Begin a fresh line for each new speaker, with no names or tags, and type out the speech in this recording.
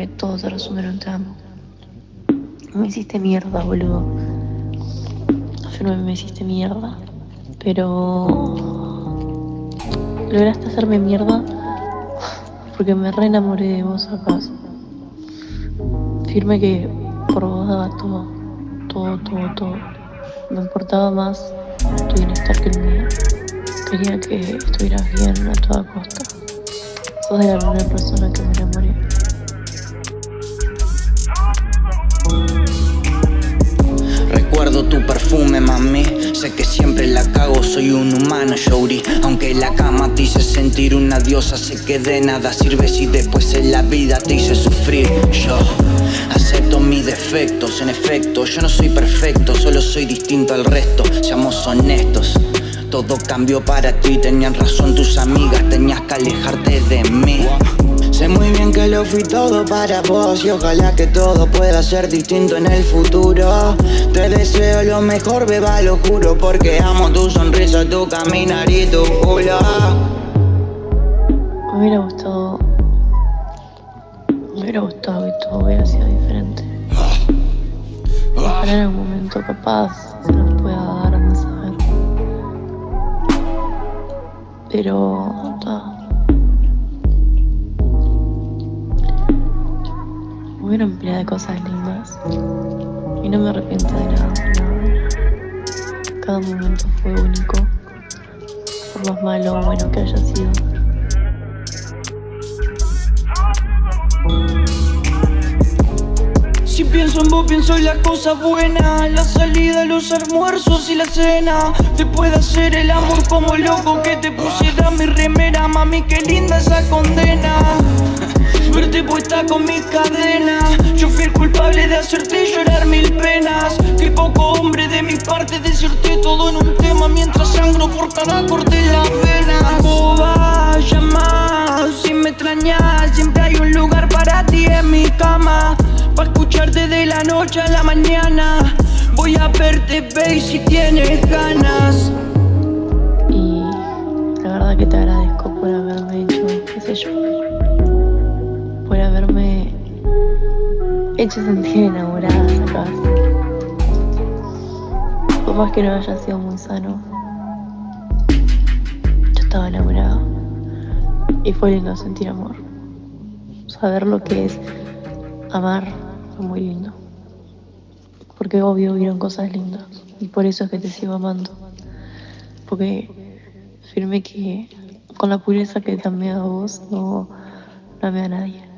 que todo se un te amo. Me hiciste mierda, boludo. no me hiciste mierda. Pero lograste hacerme mierda porque me re enamoré de vos acaso. Firme que por vos daba todo, todo, todo, todo. Me importaba más tu bienestar que el mío. Quería que estuvieras bien a toda costa. Sos de la primera persona que me enamoré.
Tu perfume, mami. Sé que siempre la cago, soy un humano, Shori Aunque la cama te hice sentir una diosa Sé que de nada sirve si después en la vida te hice sufrir. Yo acepto mis defectos, en efecto Yo no soy perfecto, solo soy distinto al resto Seamos honestos. Todo cambió para ti, tenían razón tus amigas, tenías que alejarte de mí. Sé muy bien que lo fui todo para vos y ojalá que todo pueda ser distinto en el futuro. Te lo mejor, beba, lo juro, porque amo tu sonrisa, tu caminar y tu culo
Me hubiera gustado... Me hubiera gustado que todo hubiera sido diferente. Ojalá en algún momento capaz se nos pueda dar a saber Pero... hubieron pila cosas lindas y no me arrepiento de nada, Cada momento fue único, por más malo o bueno que haya sido.
Si pienso en vos, pienso en las cosas buenas La salida, los almuerzos y la cena. Después de hacer el amor como loco Que te pusiera mi remera Mami, qué linda esa condena. Verte puesta con mis cadenas Yo fui el culpable de hacerte llorar mil penas Corte en la vena Boba, llama, si me extrañas Siempre hay un lugar para ti en mi cama. Pa' escucharte de la noche a la mañana. Voy a verte, babe, si tienes ganas.
Y la verdad que te agradezco por haberme hecho, qué sé yo por haberme hecho sentir enamorada, ¿sabes? Por más que no haya sido muy sano, estaba enamorada. Y fue lindo sentir amor. Saber lo que es amar fue muy lindo. Porque obvio vieron cosas lindas. Y por eso es que te sigo amando. Porque firme que con la pureza que te amé a vos, no, no amé a nadie.